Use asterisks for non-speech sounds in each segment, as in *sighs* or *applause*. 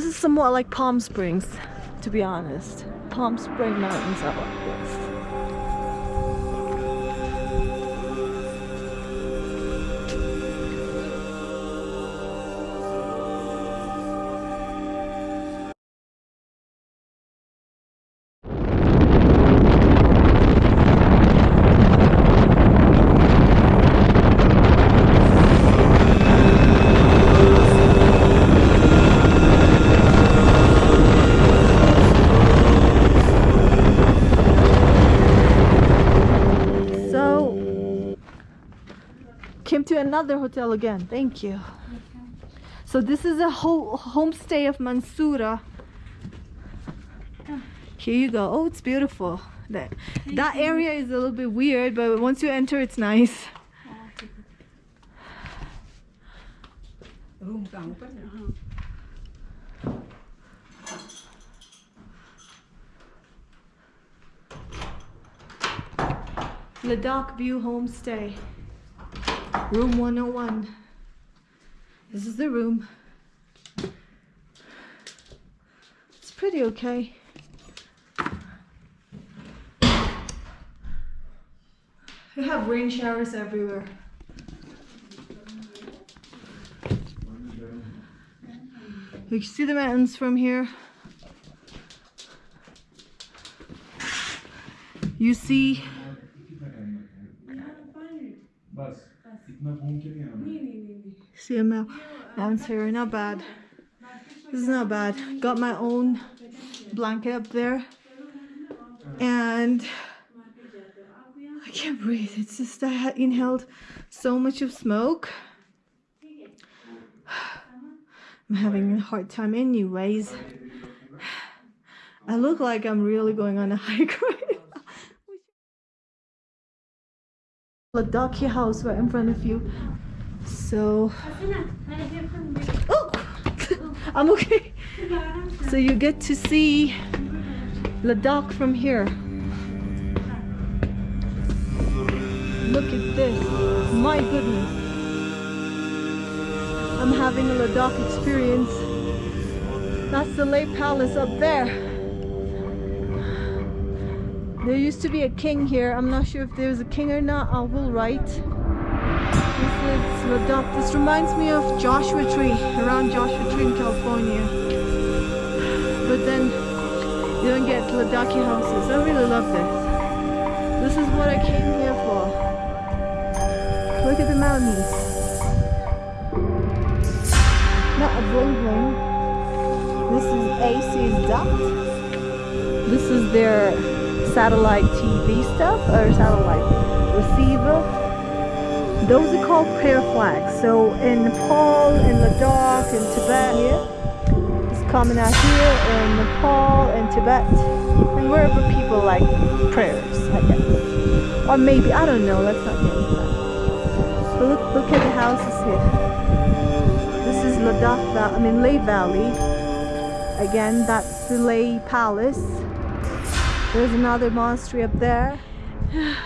This is somewhat like Palm Springs, to be honest. Palm Spring Mountains are like another hotel again. Thank you. So this is a whole homestay of Mansoura. Here you go. Oh, it's beautiful. That, that area is a little bit weird, but once you enter, it's nice. Ladakh View Homestay. Room 101. This is the room. It's pretty okay. We have rain showers everywhere. You can see the mountains from here. You see आना See a mou- not bad. This is not bad. Got my own blanket up there. And I can't breathe. It's just I inhaled so much of smoke. I'm having a hard time anyways. I look like I'm really going on a hike *laughs* right now. Ladakhi house right in front of you. So Oh, *laughs* I'm okay. So you get to see Ladakh from here. Look at this. My goodness. I'm having a Ladakh experience. That's the Leh Palace up there. There used to be a king here. I'm not sure if there's a king or not. I will write. This is Ladakh. This reminds me of Joshua Tree, around Joshua Tree in California. But then you don't get Ladakhi houses. I really love this. This is what I came here for. Look at the mountains. Not a bling bling. This is AC's duct. This is their satellite TV stuff or satellite receiver. Those are called prayer flags. So in Nepal, in Ladakh, in Tibet here, it's common out here in Nepal and Tibet and wherever people like prayers, I guess. Or maybe, I don't know, let's not get into that. But look, look at the houses here. This is Ladakh, I mean Leh Valley. Again, that's the Leh Palace. There's another monastery up there. *sighs*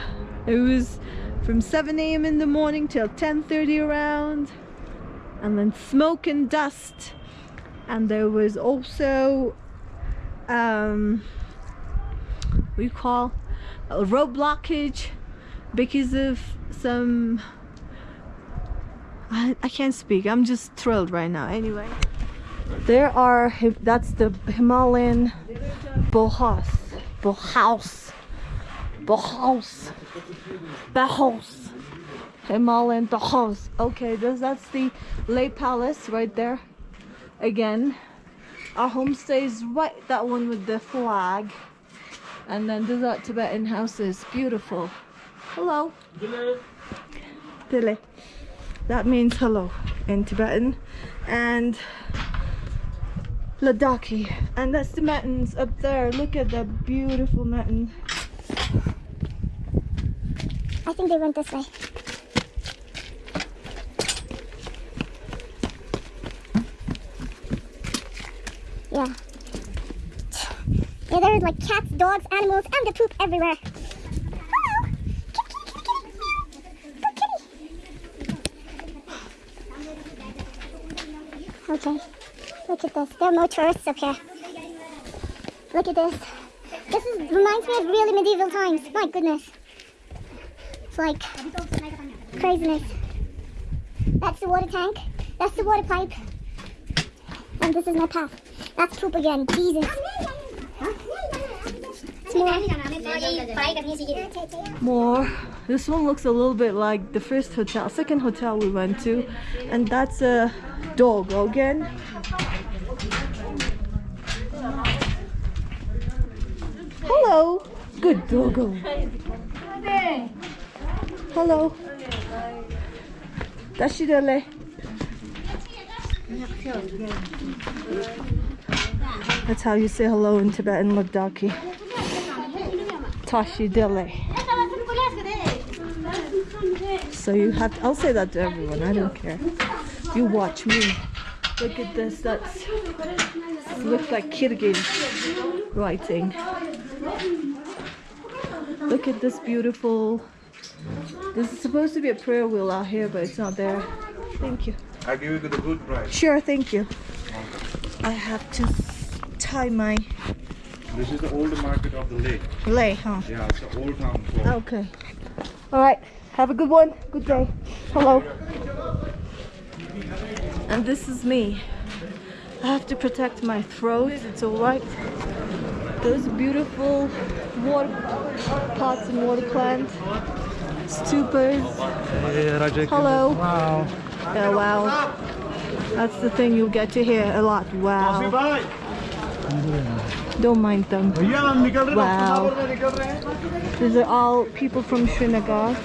It was from 7 a.m. in the morning till 10.30 around. And then smoke and dust. And there was also, um, what you call, a road blockage because of some, I, I can't speak. I'm just thrilled right now. Anyway, there are, that's the Himalayan Bohas. Bohaus. Bohaus. Bohaus. Himalayan Bohaus. Okay, this, that's the Leh Palace right there. Again, our homestay is right, that one with the flag. And then these are Tibetan houses. Beautiful. Hello. Dile. That means hello in Tibetan. And Ladakhi. And that's the mountains up there. Look at that beautiful mountain. I think they went this way. Yeah. Yeah, there's like cats, dogs, animals, and the poop everywhere. Okay. Look at this. There are more tourists up here. Look at this. This is, reminds me of really medieval times. My goodness. It's like craziness. That's the water tank. That's the water pipe. And this is my path. That's poop again. Jesus. More. More. This one looks a little bit like the first hotel, second hotel we went to, and that's a dog again. Hello. Good doggo. Hallo. Dashidale. That's how you say hello in Tibetan Ladakhi. Tashidale. So you have, to, I'll say that to everyone, I don't care. You watch me. Look at this, that's, looks like Kyrgyz writing. Look at this beautiful this is supposed to be a prayer wheel out here, but it's not there. Thank you. I give you the good price. Sure, thank you. I have to tie my This is the old market of the lake. Leh, huh? Yeah, it's the old town. So Okay. All right. Have a good one. Good day. Hello. And this is me. I have to protect my throat. It's all right. Those beautiful water pots and water plants. Stupas. Hello. Wow. Yeah, wow. That's the thing you get to hear a lot. Wow. Don't mind them. Wow. These are all people from Srinagar.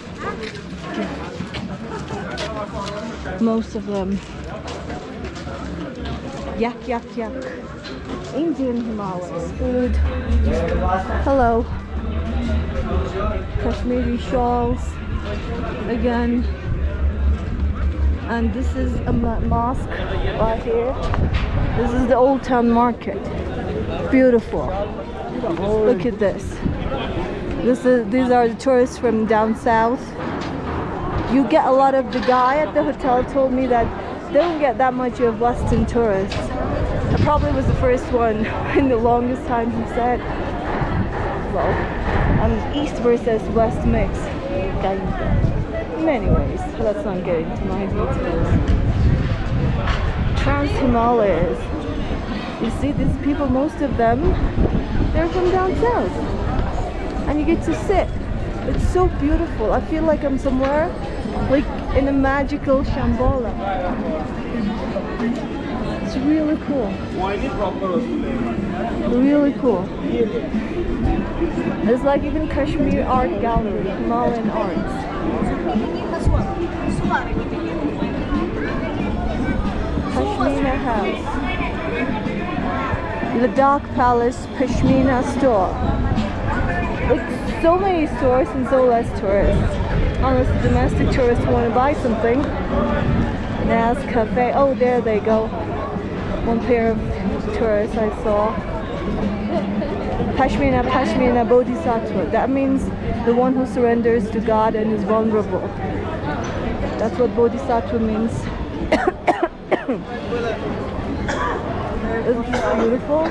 Most of them. Yak, yak, yak. Indian Himalayas food. Hello. Kashmiri shawls. Again. And this is a mo- mosque right here. This is the Old Town Market. Beautiful. Look at this. This is these are the tourists from down south. You get a lot of the guy at the hotel told me that they don't get that much of Western tourists. I probably was the first one *laughs* in the longest time he said. Well, I'm East versus West mix. Anyways, let's not get into my details. Trans Himalayas. You see these people, most of them, they're from down south. And you get to sit. It's so beautiful. I feel like I'm somewhere like in a magical Shambhala. It's really cool. Really cool. It's like even Kashmir Art Gallery, Himalayan arts. Pashmina House. Ladakh Palace Pashmina Store. Like so many stores and so less tourists. Unless the domestic tourists want to buy something. Nas Cafe. Oh, there they go. One pair of tourists I saw. Pashmina, Pashmina Bodhisattva. That means the one who surrenders to God and is vulnerable. That's what Bodhisattva means. *coughs* Isn't this beautiful?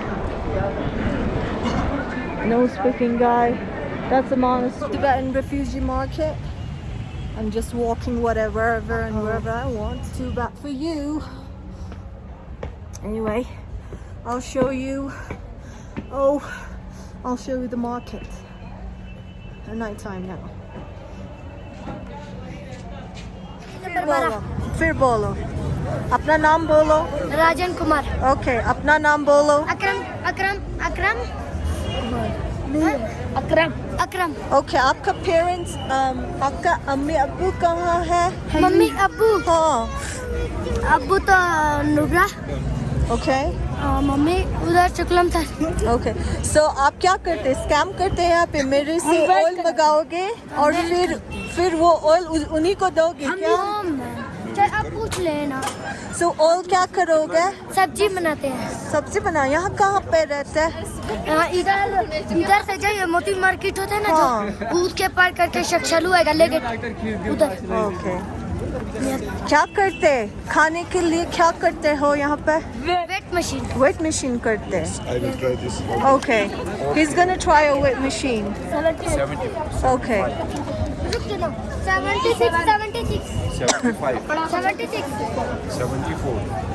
No speaking guy. That's a monastery. Tibetan refugee market. I'm just walking whatever, wherever and wherever I want. Too bad for you Anyway, I'll show you. Oh, I'll show you the market. At night time now. फिर बोलो फिर बोलो अपना नाम बोलो Rajan Kumar. Okay अपना नाम बोलो Akram. Akram. Akram. Akram. Akram. Okay आपका पेरेंट्स आपका अम्मी अब्बू कहाँ है मम्मी अब्बू हाँ अब्बू तो नुब्रा ओके मम्मी उधर चुकलम था। ओके सो आप क्या करते? स्कैम करते हैं यहाँ पे? मेरे से ऑयल मंगाओगे और फिर फिर वो ऑयल उन्हीं को दोगे क्या? चल अब पूछ लेना। सो so, ऑयल क्या करोगे? सब्ज़ी बनाते हैं। सब्ज़ी बना। यहाँ कहाँ पे रहते हैं? हाँ, इधर इधर से जाइए मोती मार्केट होता है ना हाँ। जो उसके पार करके शक्शलू है गले के उधर। ओके क्या करते खाने के लिए क्या करते हो यहाँ पे वेट machine. Wet machine करते हैं. I will try this. Okay. He's gonna try a wet machine. 70, Okay. 76, 76, 75, 76. 74.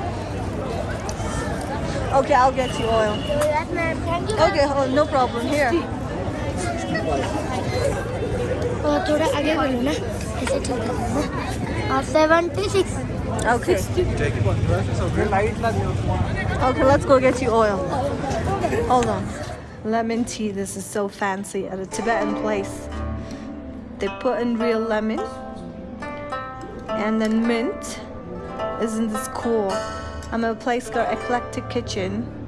Okay, I'll get you oil. Thank you. Okay, oh, no problem. Here. और थोड़ा आगे बढ़ो ना ऐसे ठीक है और 76 Okay. Okay, let's go get you oil. Hold on. Lemon tea. This is so fancy at a Tibetan place. They put in real lemon and then mint. Isn't this cool? I'm at a place called Eclectic Kitchen.